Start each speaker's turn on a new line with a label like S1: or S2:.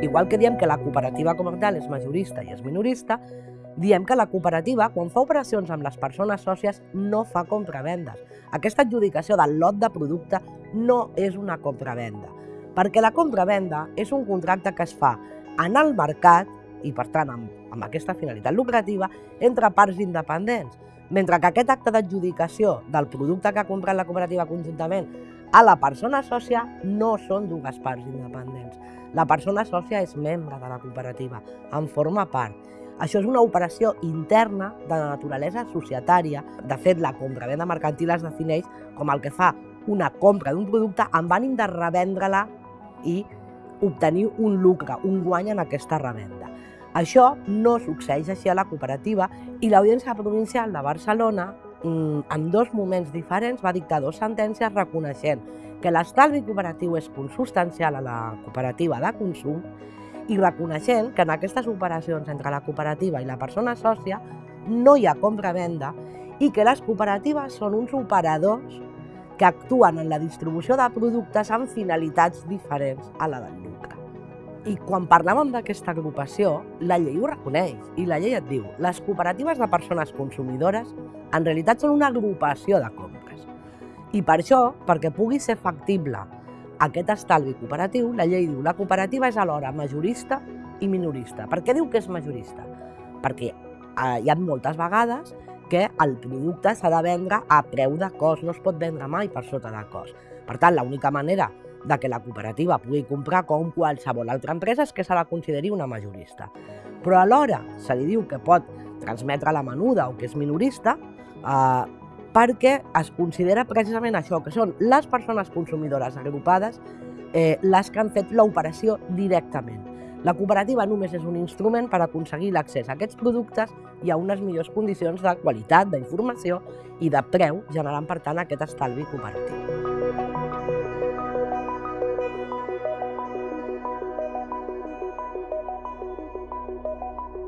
S1: Igual que diem que la cooperativa com a tal és majorista i és minorista, diem que la cooperativa, quan fa operacions amb les persones sòcies, no fa compravendes. Aquesta adjudicació del lot de producte no és una compravenda, perquè la compravenda és un contracte que es fa en el mercat i, per tant, amb, amb aquesta finalitat lucrativa, entre parts independents. Mentre que aquest acte d'adjudicació del producte que ha comprat la cooperativa conjuntament a la persona sòcia no són dues parts independents. La persona sòcia és membre de la cooperativa, en forma part. Això és una operació interna de naturalesa societària. De fet, la compra-venda mercantil es defineix com el que fa una compra d'un producte amb ànim de revendre-la i obtenir un lucre, un guany en aquesta revenda. Això no succeeix així a la cooperativa i l'Audiència Provincial de Barcelona, mm, en dos moments diferents, va dictar dues sentències reconeixent que l'estalvi cooperatiu és consustancial a la cooperativa de consum i reconeixent que en aquestes operacions entre la cooperativa i la persona sòcia no hi ha compra-venda i que les cooperatives són uns operadors que actuen en la distribució de productes amb finalitats diferents a la del. I quan parlàvem d'aquesta agrupació, la llei ho reconeix i la llei et diu les cooperatives de persones consumidores en realitat són una agrupació de compres i per això, perquè pugui ser factible aquest estalvi cooperatiu, la llei diu la cooperativa és alhora majorista i minorista. Per què diu que és majorista? Perquè eh, hi ha moltes vegades que el producte s'ha de vendre a preu de cost, no es pot vendre mai per sota de cost. Per tant, l'única manera de que la cooperativa pugui comprar com qualsevol altra empresa és que se la consideri una majorista. Però alhora se li diu que pot transmetre la menuda o que és minorista eh, perquè es considera precisament això, que són les persones consumidores agrupades eh, les que han fet l'operació directament. La cooperativa només és un instrument per aconseguir l'accés a aquests productes i a unes millors condicions de qualitat, d'informació i de preu, generant, per tant, aquest estalvi cooperatiu.